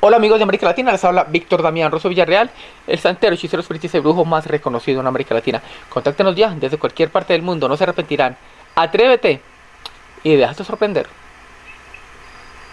Hola amigos de América Latina, les habla Víctor Damián Rosso Villarreal, el santero, hechicero, espiritista y brujo más reconocido en América Latina. Contáctenos ya desde cualquier parte del mundo, no se arrepentirán. Atrévete y déjate sorprender.